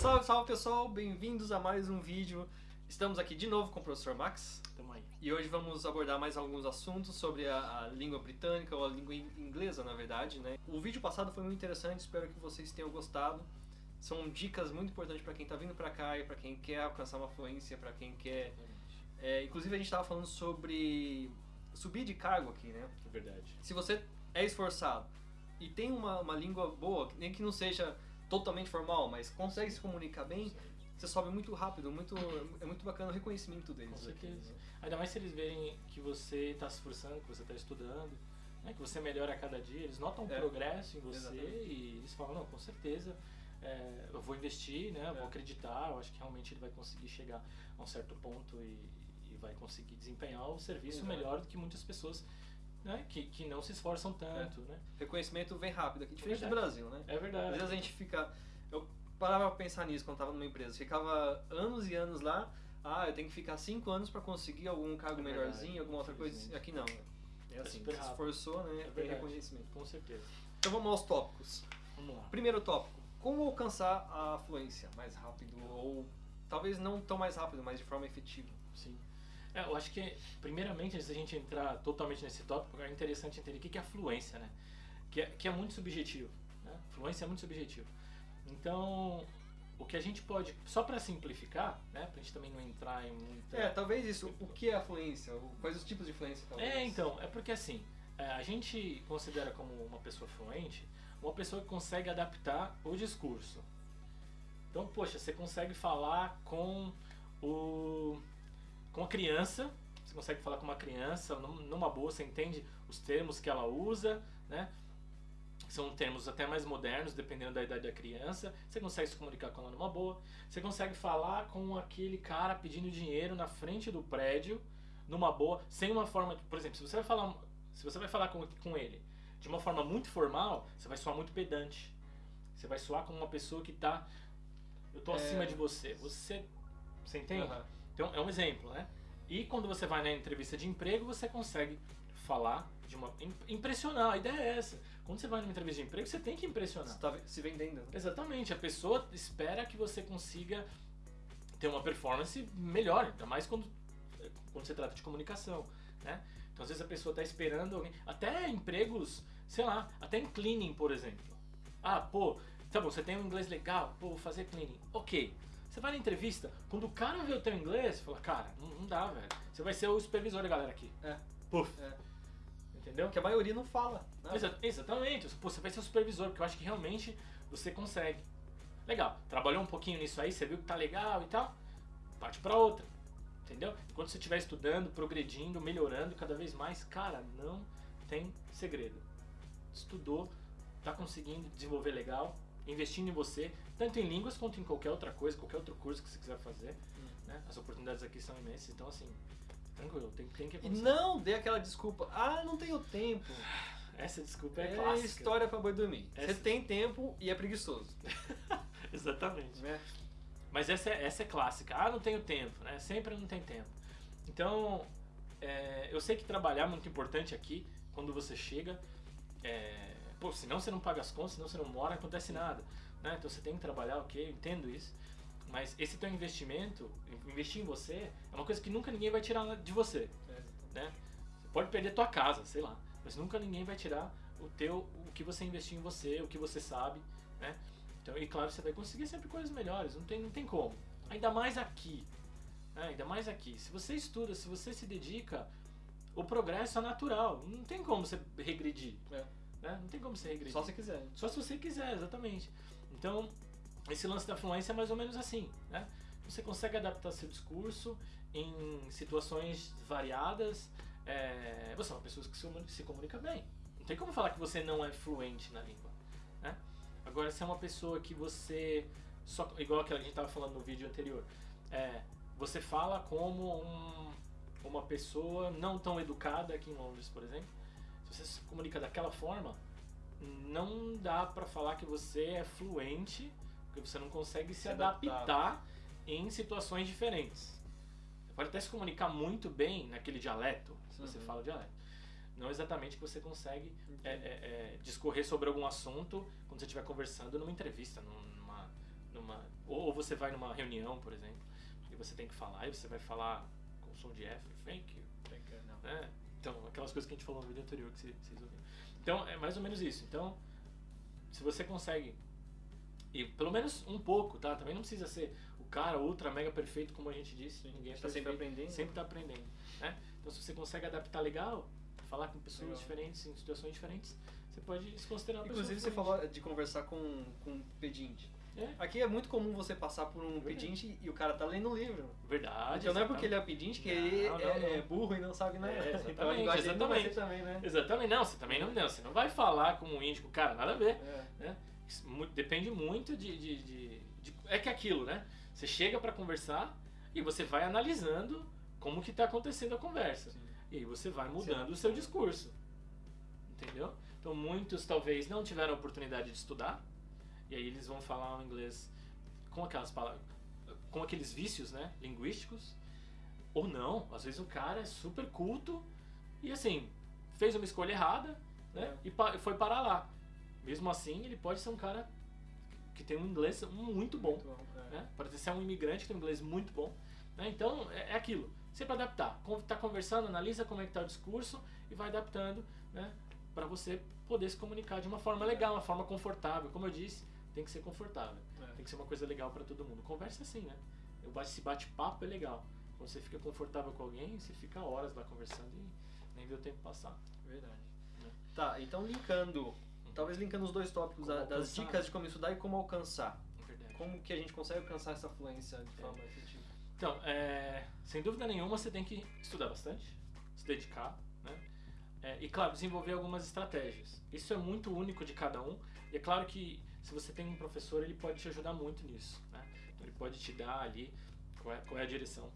Salve, salve pessoal, bem-vindos a mais um vídeo. Estamos aqui de novo com o professor Max. Tamo aí. E hoje vamos abordar mais alguns assuntos sobre a, a, língua britânica, ou a língua inglesa, na verdade, né? O vídeo passado foi muito interessante, espero que vocês tenham gostado. São dicas muito importantes para quem está vindo para cá e para quem quer alcançar uma fluência, para quem quer... É, inclusive a gente estava falando sobre subir de cargo aqui, né? É verdade. Se você é esforçado e tem uma, uma língua boa, nem que não seja totalmente formal, mas consegue se comunicar bem, você sobe muito rápido, muito, é muito bacana o reconhecimento deles. Com certeza. Aqui, né? Ainda mais se eles verem que você está se esforçando, que você está estudando, né, que você melhora a cada dia, eles notam um é, progresso em você exatamente. e eles falam, não, com certeza, é, eu vou investir, né, eu vou é. acreditar, eu acho que realmente ele vai conseguir chegar a um certo ponto e, e vai conseguir desempenhar o serviço Exato. melhor do que muitas pessoas né, que, que não se esforçam tanto, é. né? Reconhecimento vem rápido aqui, diferente é do Brasil, né? É verdade. Às vezes a gente fica... Eu parava pra pensar nisso quando estava numa empresa. Ficava anos e anos lá, ah, eu tenho que ficar cinco anos para conseguir algum cargo é melhorzinho, alguma outra coisa. Aqui não. É assim, é se esforçou, né? É reconhecimento. Com certeza. Então vamos aos tópicos. Vamos lá. Primeiro tópico. Como alcançar a fluência mais rápido ou talvez não tão mais rápido, mas de forma efetiva? Sim. É, eu acho que, primeiramente, antes da gente entrar totalmente nesse tópico, é interessante entender o que é a fluência, né? Que é, que é muito subjetivo. Né? Fluência é muito subjetivo. Então, o que a gente pode, só para simplificar, né, pra gente também não entrar em muita... É, talvez isso, o que é a fluência? Quais os tipos de fluência, talvez? É, então, é porque assim, é, a gente considera como uma pessoa fluente uma pessoa que consegue adaptar o discurso. Então, poxa, você consegue falar com o com a criança, você consegue falar com uma criança numa boa, você entende os termos que ela usa, né? São termos até mais modernos, dependendo da idade da criança. Você consegue se comunicar com ela numa boa. Você consegue falar com aquele cara pedindo dinheiro na frente do prédio, numa boa, sem uma forma... Por exemplo, se você vai falar, se você vai falar com, com ele de uma forma muito formal, você vai soar muito pedante. Você vai soar como uma pessoa que está... Eu tô é... acima de você. Você... Você entende? Uhum. Então, é um exemplo, né? E quando você vai na entrevista de emprego, você consegue falar de uma... impressionar, a ideia é essa. Quando você vai numa entrevista de emprego, você tem que impressionar. Você está se vendendo. Exatamente, a pessoa espera que você consiga ter uma performance melhor, ainda mais quando, quando se trata de comunicação, né? Então às vezes a pessoa está esperando alguém, até empregos, sei lá, até em cleaning, por exemplo. Ah, pô, tá bom, você tem um inglês legal, pô, vou fazer cleaning. Ok, você vai na entrevista, quando o cara vê o teu inglês, fala, cara, não, não dá, velho. Você vai ser o supervisor da galera aqui. É. Puf. É. Entendeu? Que a maioria não fala. Né? Exa exatamente. Pô, você vai ser o supervisor, porque eu acho que realmente você consegue. Legal, trabalhou um pouquinho nisso aí, você viu que tá legal e tal, parte pra outra. Entendeu? Enquanto você estiver estudando, progredindo, melhorando cada vez mais, cara, não tem segredo. Estudou, tá conseguindo desenvolver legal, investindo em você, tanto em línguas quanto em qualquer outra coisa, qualquer outro curso que você quiser fazer. Hum. Né? As oportunidades aqui são imensas, então assim, tranquilo, tem, tem que acontecer. E não dê aquela desculpa, ah, não tenho tempo. Essa desculpa é, é clássica. história pra boi dormir. Essa... Você tem tempo e é preguiçoso. Exatamente. Né? Mas essa é, essa é clássica. Ah, não tenho tempo, né? Sempre não tem tempo. Então, é, eu sei que trabalhar é muito importante aqui, quando você chega. É, Pô, senão você não paga as contas, senão você não mora, acontece nada. Né? Então você tem que trabalhar, ok, eu entendo isso. Mas esse teu investimento, investir em você, é uma coisa que nunca ninguém vai tirar de você. É. Né? Você pode perder tua casa, sei lá. Mas nunca ninguém vai tirar o teu, o que você investiu em você, o que você sabe. Né? Então, e claro, você vai conseguir sempre coisas melhores, não tem, não tem como. Ainda mais aqui. Né? Ainda mais aqui. Se você estuda, se você se dedica, o progresso é natural. Não tem como você regredir. É. Né? Não tem como você regredir. Só se quiser. Só se você quiser, exatamente. Então, esse lance da fluência é mais ou menos assim. Né? Você consegue adaptar seu discurso em situações variadas. É... Você é uma pessoa que se comunica bem. Não tem como falar que você não é fluente na língua. Né? Agora, se é uma pessoa que você... Só, igual aquela que a gente estava falando no vídeo anterior. É, você fala como um, uma pessoa não tão educada aqui em Londres, por exemplo você se comunica daquela forma, não dá para falar que você é fluente, porque você não consegue se, se adaptar. adaptar em situações diferentes. Você pode até se comunicar muito bem naquele dialeto, se você uhum. fala o dialeto. Não exatamente que você consegue é, é, é, discorrer sobre algum assunto quando você estiver conversando numa entrevista, numa, numa, ou você vai numa reunião, por exemplo, e você tem que falar, e você vai falar com som de F, thank you. Thank you, não. Né? Então, aquelas coisas que a gente falou no vídeo anterior que vocês ouviram. Então, é mais ou menos isso. Então, se você consegue, e pelo menos um pouco, tá? Também não precisa ser o cara ultra mega perfeito, como a gente disse. Sim, Ninguém é está sempre aprendendo. Sempre está aprendendo. Né? Então, se você consegue adaptar legal, falar com pessoas Legal. diferentes, em situações diferentes, você pode se considerar uma Inclusive, você falou de conversar com, com um pedinte. É, Aqui é muito comum você passar por um pedinte e o cara tá lendo um livro. verdade. então não é porque ele exatamente. é pedinte que Não, ele não, é, não. é burro e não sabe nada. É, então a exatamente, linguagem dele exatamente. também, né? Exatamente, não, você também não, não, você não vai falar como um índico, cara, nada a ver. É. né? Depende muito de, de, de- de- É que é aquilo, né? Você chega pra conversar e você vai analisando como que tá acontecendo a conversa. Sim. E aí você vai mudando o seu discurso. Entendeu? Então muitos talvez não tiveram a oportunidade de estudar, e aí eles vão falar o inglês com aquelas palavras, com aqueles vícios, né, linguísticos, ou não, às vezes o cara é super culto e assim, fez uma escolha errada, né, É. e pa- foi parar lá. Mesmo assim, ele pode ser um cara que tem um inglês muito bom, Muito bom, é. né? Pode ser um imigrante que tem um inglês muito bom. Né? Então, é, é aquilo. Sempre adaptar. Con- Tá conversando, analisa como é que tá o discurso e vai adaptando, né? Para você poder se comunicar de uma forma legal, uma forma confortável. Como eu disse, tem que ser confortável. É. Tem que ser uma coisa legal para todo mundo. Conversa assim, né? Esse bate-papo é legal. Quando você fica confortável com alguém, você fica horas lá conversando e nem vê o tempo passar. Verdade. Né? Tá, então linkando, talvez linkando os dois tópicos da- das dicas de como estudar e como alcançar. É verdade. Como que a gente consegue alcançar essa fluência de É. forma efetiva? Então, é, sem dúvida nenhuma, você tem que estudar bastante, se dedicar, né? É, e, claro, desenvolver algumas estratégias. Isso é muito único de cada um. E é claro que se você tem um professor, ele pode te ajudar muito nisso, né? Então, ele pode te dar ali qual é, qual é a direção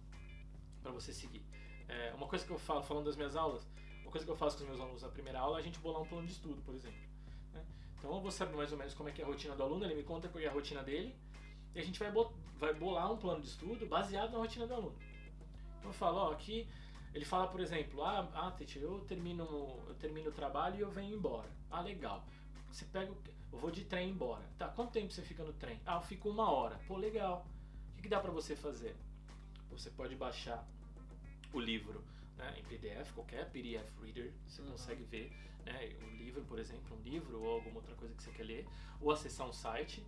para você seguir. É, uma coisa que eu falo, falando das minhas aulas, uma coisa que eu faço com os meus alunos na primeira aula é a gente bolar um plano de estudo, por exemplo. né? Então, eu vou saber mais ou menos como é que é a rotina do aluno, ele me conta qual é a rotina dele, e a gente vai, vai bolar um plano de estudo baseado na rotina do aluno. Então eu falo, ó, aqui ele fala, por exemplo, ah, ah teacher, eu termino, eu termino o trabalho e eu venho embora. Ah, legal. Você pega, o- eu vou de trem embora. Tá, quanto tempo você fica no trem? Ah, eu fico uma hora. Pô, legal. O que, que dá pra você fazer? Você pode baixar o livro né, em PDF, qualquer PDF reader, você Uhum. consegue ver né, um livro, por exemplo, um livro ou alguma outra coisa que você quer ler, ou acessar um site,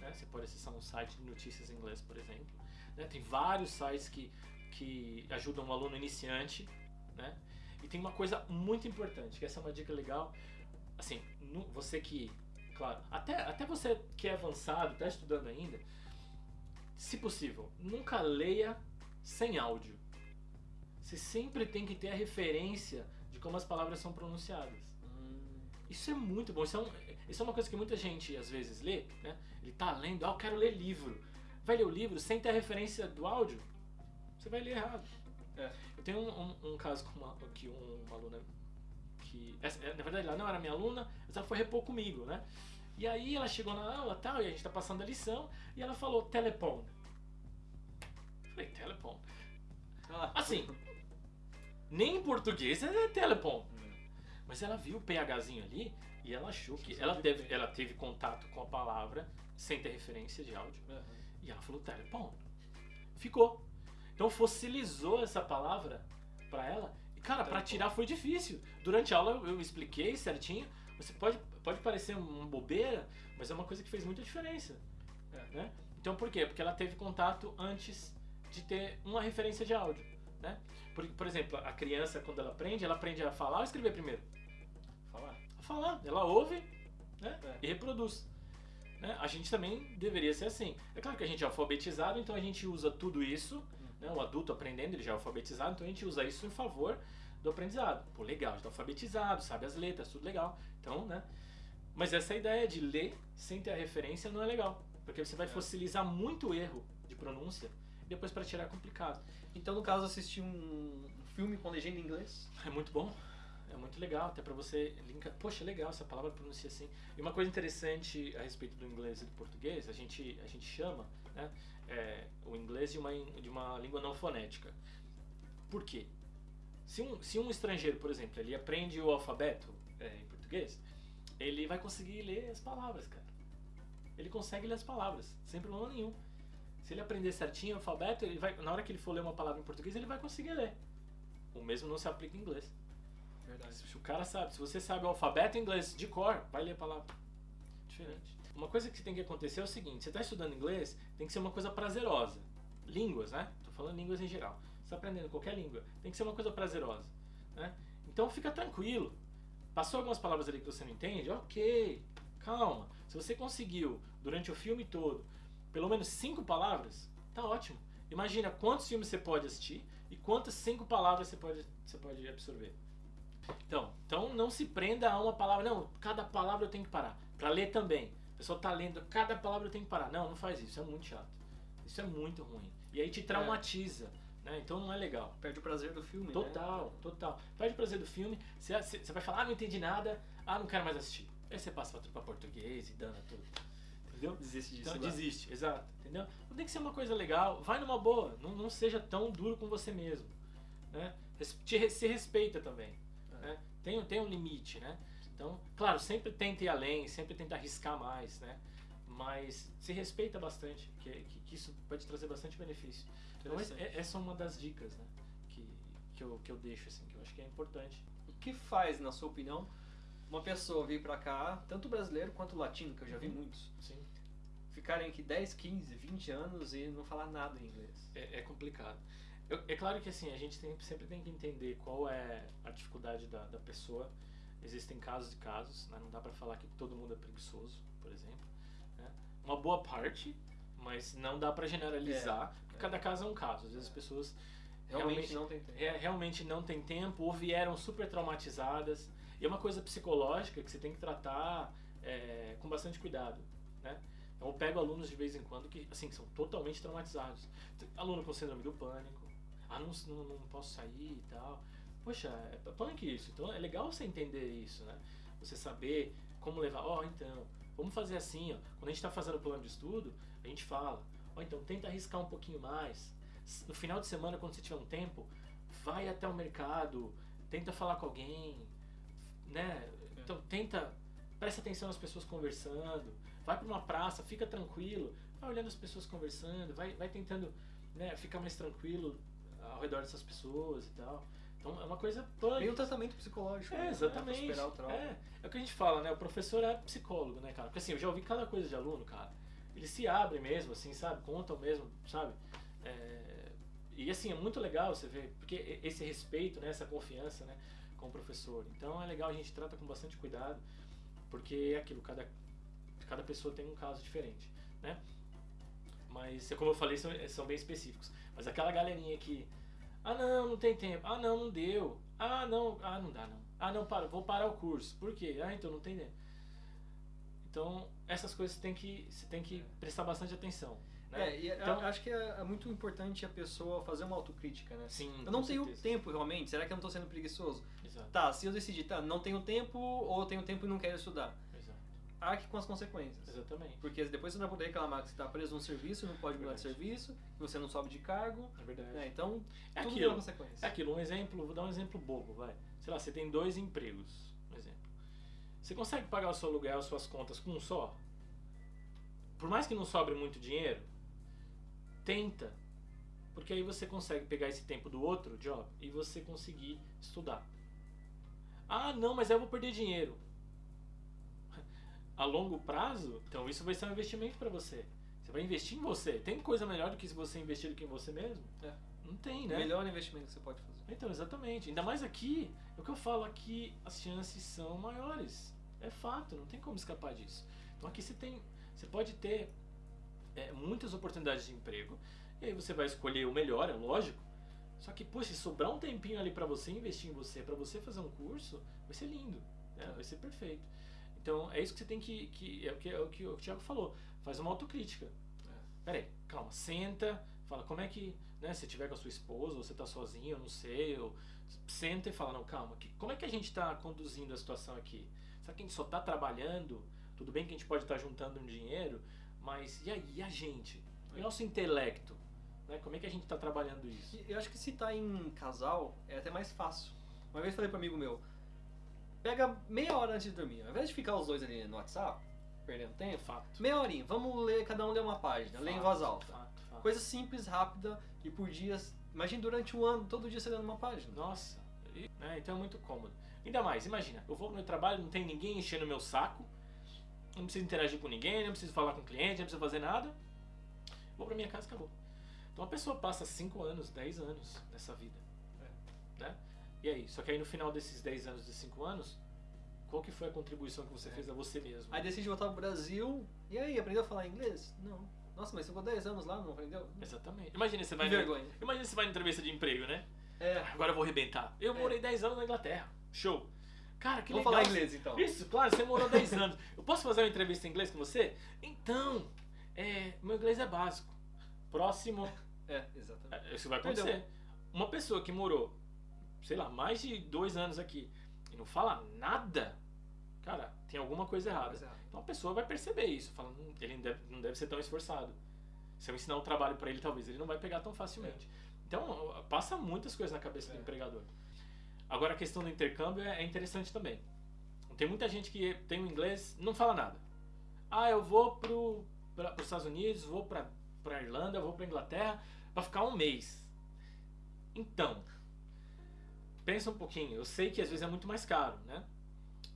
né, você pode acessar um site de notícias em inglês, por exemplo. né, tem vários sites que, que ajudam um aluno iniciante, né? E tem uma coisa muito importante, que essa é uma dica legal, assim, nu- você que, claro, até, até você que é avançado, está estudando ainda, se possível, nunca leia sem áudio. Você sempre tem que ter a referência de como as palavras são pronunciadas. Isso é muito bom. Isso é, um- isso é uma coisa que muita gente às vezes lê, né? Ele tá lendo, ah, eu quero ler livro. Vai ler o livro sem ter a referência do áudio, você vai ler errado. É. Eu tenho um, um- um caso com uma, que um- uma aluna que. é, Na verdade, ela não era minha aluna, mas ela foi repor comigo, né? E aí ela chegou na aula tal, e a gente tá passando a lição, e ela falou telepone. Eu Falei, telepone. Ah, Assim, nem em português é telepone. Mas ela viu o PHzinho ali e ela achou que. Ela teve, ela teve contato com a palavra sem ter referência de áudio. Aham. E ela falou telepone. Ficou. Então fossilizou essa palavra pra ela. Cara, pra Telepone. tirar foi difícil. Durante a aula eu, expliquei certinho. Você pode, pode parecer uma bobeira, mas é uma coisa que fez muita diferença. Né? Então por quê? Porque ela teve contato antes de ter uma referência de áudio. Né? Por, por exemplo, a criança, quando ela aprende, ela aprende a falar ou escrever primeiro? Falar. a falar. Ela ouve né? É. e reproduz. Né? A gente também deveria ser assim. É claro que a gente é alfabetizado, então a gente usa tudo isso. Né? O adulto aprendendo, ele já é alfabetizado, então a gente usa isso em favor do aprendizado. Pô, legal, já tá alfabetizado, sabe as letras, tudo legal. Então, né? Mas essa ideia de ler sem ter a referência não é legal. Porque você vai É. fossilizar muito erro de pronúncia e depois para tirar é complicado. Então, no caso, assistir um filme com legenda em inglês. É muito bom. É muito legal, até pra você linkar. Poxa, legal, essa palavra pronuncia assim. E uma coisa interessante a respeito do inglês e do português, a gente, a gente chama né, é, o inglês de uma, de uma língua não fonética. Por quê? Se um, se um estrangeiro, por exemplo, ele aprende o alfabeto é, em português, ele vai conseguir ler as palavras, cara. Ele consegue ler as palavras, sem problema nenhum. Se ele aprender certinho o alfabeto, ele vai, na hora que ele for ler uma palavra em português, ele vai conseguir ler. O mesmo não se aplica em inglês. Verdade. O cara sabe, se você sabe o alfabeto inglês de cor, vai ler a palavra. Diferente. Uma coisa que tem que acontecer é o seguinte: você está estudando inglês, tem que ser uma coisa prazerosa. Línguas, né? Tô falando línguas em geral. Você está aprendendo qualquer língua, tem que ser uma coisa prazerosa. Né? Então fica tranquilo. Passou algumas palavras ali que você não entende? Ok, calma. Se você conseguiu, durante o filme todo, pelo menos cinco palavras, tá ótimo. Imagina quantos filmes você pode assistir e quantas cinco palavras você pode, você pode absorver. Então, então não se prenda a uma palavra. Não, cada palavra eu tenho que parar. Para ler também. A pessoa tá lendo, cada palavra eu tenho que parar. Não, não faz isso. É muito chato. Isso é muito ruim. E aí te traumatiza. Né? Então não é legal. Perde o prazer do filme, Total, né? total. Perde o prazer do filme. Você, você vai falar, ah, não entendi nada. Ah, não quero mais assistir. Aí você passa pra, pra português e dana tudo. Entendeu? Desiste disso. Então desiste, exato. Entendeu? Não tem que ser uma coisa legal. Vai numa boa. Não, não seja tão duro com você mesmo. Né? Te, se respeita também. É. Tem, tem um limite, né? Então, claro, sempre tenta ir além, sempre tenta arriscar mais, né? Mas se respeita bastante, que, que, que isso pode trazer bastante benefício. Então, Interessante. essa é uma das dicas, né? Que, que, eu, que eu deixo, assim, que eu acho que é importante. O que faz, na sua opinião, uma pessoa vir pra cá, tanto brasileiro quanto latino, que eu já vi Uhum. muitos, Sim. ficarem aqui 10, 15, 20 anos e não falar nada em inglês? É, é complicado. Eu- é claro que assim, a gente tem- sempre tem que entender qual é a dificuldade da, da pessoa. Existem casos e casos, né? não dá pra falar que todo mundo é preguiçoso, por exemplo. né? Uma boa parte, mas não dá pra generalizar, porque é. cada caso é um caso. Às vezes as pessoas Realmente, Realmente- não tem tempo. re- realmente não têm tempo ou vieram super traumatizadas. E é uma coisa psicológica que você tem que tratar é, com bastante cuidado, né? Então eu pego alunos de vez em quando que, assim, são totalmente traumatizados. Tem Aluno com síndrome do pânico. Ah, não, não, não posso sair e tal. Poxa, é punk isso. Então é legal você entender isso, né? Você saber como levar. Ó, então, vamos fazer assim, ó. Quando a gente está fazendo o plano de estudo, a gente fala, ó, então tenta arriscar um pouquinho mais. No final de semana, quando você tiver um tempo, vai até o mercado, tenta falar com alguém, né? Então tenta, presta atenção nas pessoas conversando, vai para uma praça, fica tranquilo, vai olhando as pessoas conversando, vai, vai tentando né, ficar mais tranquilo ao redor dessas pessoas e tal. Então é uma coisa. Tem um tratamento psicológico. É, né, exatamente. Trauma. É, é o que a gente fala, né? O professor é psicólogo, né, cara? Porque assim, eu já ouvi cada coisa de aluno, cara. Eles se abrem mesmo, assim, sabe? Contam mesmo, sabe? É, E assim, é muito legal você ver, porque esse respeito, né? Essa confiança, né? Com o professor. Então é legal, a gente trata com bastante cuidado, porque é aquilo, cada, cada pessoa tem um caso diferente, né? Mas, como eu falei, são, são bem específicos. Mas aquela galerinha que ah, não, não tem tempo. Ah, não, não deu. Ah, não, ah, não dá não. Ah, não, para, vou parar o curso. Por quê? Ah, então não tem tempo. Então, essas coisas você tem que, você tem que prestar bastante atenção. Né? É, eu Então- acho que é, é muito importante a pessoa fazer uma autocrítica, né? Sim, Eu não tenho certeza. tempo realmente, será que eu não tô sendo preguiçoso? Exato, Tá, se eu decidir, tá, não tenho tempo ou tenho tempo e não quero estudar. Arque com as consequências. Exatamente. Porque depois você não vai poder reclamar que você tá preso num serviço, não pode mudar de serviço, que você não sobe de cargo. É verdade. né? Então, É tudo aquilo. consequência. É aquilo, um exemplo, vou dar um exemplo bobo, vai. Sei lá, você tem dois empregos, um exemplo. Você consegue pagar o seu aluguel, as suas contas com um só? Por mais que não sobre muito dinheiro, tenta. Porque aí você consegue pegar esse tempo do outro job e você conseguir estudar. Ah, não, mas eu vou perder dinheiro. A longo prazo, então isso vai ser um investimento para você. Você vai investir em você. Tem coisa melhor do que se você investir do que em você mesmo? É. Não tem, O né? melhor investimento que você pode fazer. Então, exatamente. Ainda mais aqui, é o que eu falo aqui, as chances são maiores. É fato, não tem como escapar disso. Então aqui você tem, você pode ter é, muitas oportunidades de emprego, e aí você vai escolher o melhor, é lógico. Só que, poxa, se sobrar um tempinho ali pra você investir em você, pra você fazer um curso, vai ser lindo, né? vai ser perfeito. Então é isso que você tem que, que é o que, é o que o Thiago falou, faz uma autocrítica. Peraí, calma, senta, fala como é que, né, se tiver com a sua esposa, ou você tá sozinho, eu não sei, ou senta e fala, não, calma, que, como é que a gente tá conduzindo a situação aqui? Será que a gente só tá trabalhando? Tudo bem que a gente pode estar juntando um dinheiro, mas e aí, e a gente? E o nosso intelecto? Né? Como é que a gente está trabalhando isso? Eu acho que se tá em casal, é até mais fácil. Uma vez falei para amigo meu, pega meia hora antes de dormir, ao invés de ficar os dois ali no WhatsApp, perdendo tempo, Fato. meia horinha, vamos ler, cada um lê uma página, lê em Fato, voz alta. Fato, fato. Coisa simples, rápida e por dias. Imagina durante um ano, todo dia você lendo uma página. Nossa, e- né, então é muito cômodo. Ainda mais, imagina, eu vou pro meu trabalho, não tem ninguém enchendo meu saco, não preciso interagir com ninguém, não preciso falar com o cliente, não preciso fazer nada. Vou pra minha casa e acabou. Então a pessoa passa 5 anos, 10 anos nessa vida. Né? E aí? Só que aí no final desses 10 anos, desses 5 anos, qual que foi a contribuição que você É. fez a você mesmo? Aí decide voltar pro Brasil, e aí, aprendeu a falar inglês? Não. Nossa, mas você ficou 10 anos lá, não aprendeu? Exatamente. Imagina você vai no- vergonha. Imagina você vai na entrevista de emprego, né? É, Agora eu vou arrebentar. Eu É. morei 10 anos na Inglaterra. Show. Cara, que vamos legal. falar inglês então. Isso, claro, você morou 10 anos. Eu posso fazer uma entrevista em inglês com você? Então, é, meu inglês é básico. Próximo, É, exatamente. é, isso vai Perdão. acontecer. Uma pessoa que morou, sei lá, mais de dois anos aqui e não fala nada, cara, tem alguma coisa errada. Errada. Então a pessoa vai perceber isso, fala, "Hum, ele não deve, não deve ser tão esforçado. Se eu ensinar um trabalho pra ele, talvez ele não vai pegar tão facilmente. Então passa muitas coisas na cabeça do É. empregador. Agora a questão do intercâmbio é é interessante também. Tem muita gente que tem o inglês não fala nada. Ah, eu vou pro para os Estados Unidos, vou pra para Irlanda, vou pra Inglaterra pra ficar um mês. Então, pensa um pouquinho. Eu sei que às vezes é muito mais caro, né?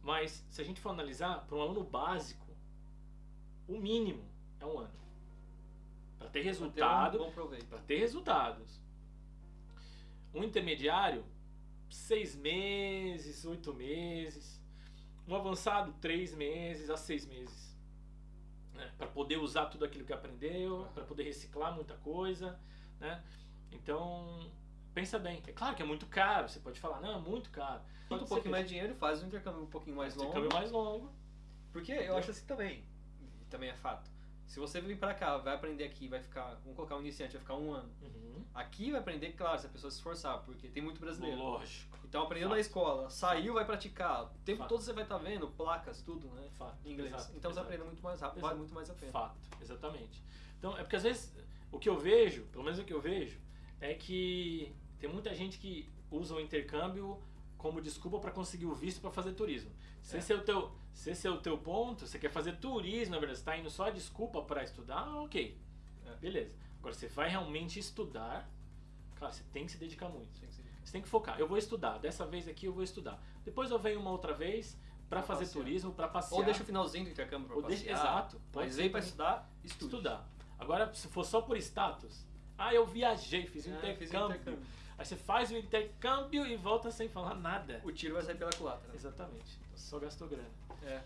Mas se a gente for analisar, para um aluno básico, o mínimo é um ano. Para ter ter resultado, Um bom proveito. para ter resultados. Um intermediário, seis meses, oito meses. Um avançado, três meses a seis meses. Né? Para poder usar tudo aquilo que aprendeu, para poder reciclar muita coisa. Né? Então, pensa bem. É claro que é muito caro. Você pode falar, não, é muito caro. Pode um pouquinho mais dinheiro faz um intercâmbio um pouquinho mais longo. Intercâmbio mais longo. Porque eu acho assim também, também é fato. Se você vir pra cá, vai aprender aqui, vai ficar, vamos colocar um iniciante, vai ficar um ano. Uhum. Aqui vai aprender, claro, se a pessoa se esforçar, porque tem muito brasileiro. Lógico. Então aprendeu na escola, saiu, vai praticar. O tempo Fato. todo você vai estar vendo placas, tudo, né? Fato. Em inglês. Exato, então você aprende muito mais rápido, Exato. vale muito mais a pena. Fato, exatamente. Então, é porque às vezes o que eu vejo, pelo menos o que eu vejo, é que tem muita gente que usa o intercâmbio como desculpa para conseguir o visto para fazer turismo. Se É. esse é o teu, se esse é o teu ponto, você quer fazer turismo, na verdade, você tá indo só a desculpa para estudar, ok. É. Beleza. Agora você vai realmente estudar, cara, você tem que se dedicar muito. Tem que ser- Você tem que focar. Eu vou estudar. Dessa vez aqui eu vou estudar. Depois eu venho uma outra vez para Pra fazer passear. turismo, para passear. Ou deixa o finalzinho do intercâmbio pra Ou deixa- passear. exato. Mas pra também. estudar, estude. estudar. Agora, se for só por status, ah, eu viajei, fiz um Ah, fiz um intercâmbio. Aí você faz o intercâmbio e volta sem falar nada. O tiro vai sair pela culatra. Exatamente. Então, só gastou grana. É.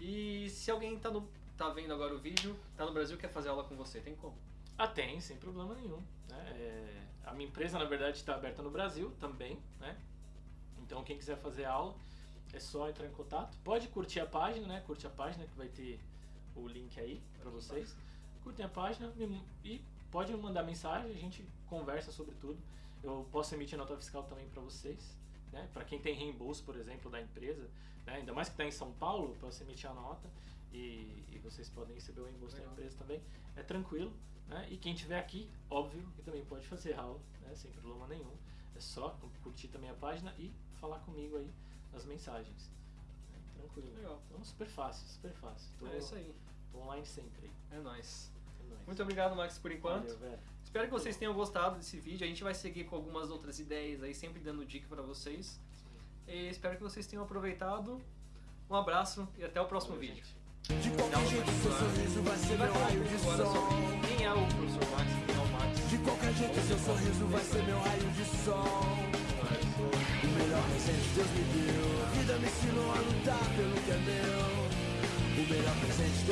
E se alguém tá, no, tá vendo agora o vídeo, tá no Brasil quer fazer aula com você, tem como? Ah, tem, sem problema nenhum. né? É, a minha empresa, na verdade, está aberta no Brasil também, né? Então, quem quiser fazer aula, é só entrar em contato. Pode curtir a página, né? Curte a página que vai ter o link aí para vocês. Curtem a página e pode me mandar mensagem, a gente conversa sobre tudo. Eu posso emitir nota fiscal também para vocês, né? Para quem tem reembolso, por exemplo, da empresa, né? ainda mais que está em São Paulo, eu posso emitir a nota e, e vocês podem receber o reembolso da Legal. empresa também. É tranquilo, né? E quem tiver aqui, óbvio, que também pode fazer aula, né? Sem problema nenhum. É só curtir também a página e falar comigo aí nas mensagens. Tranquilo. Legal. Então, super fácil, super fácil. Tô, É isso aí. tô online sempre. É nóis. Muito obrigado, Max, por enquanto. Valeu. Espero que vocês tenham gostado desse vídeo. A gente vai seguir com algumas outras ideias aí, sempre dando dica pra vocês. E espero que vocês tenham aproveitado. Um abraço e até o próximo Valeu, vídeo. gente. De qualquer jeito, seu sorriso vai ser meu raio de sol. sobre quem é o professor Max, quem é o Max. De qualquer jeito, seu sorriso vai ser meu raio de sol. O melhor presente Deus me deu. A vida me ensinou a lutar pelo que é meu. Move it up and cinch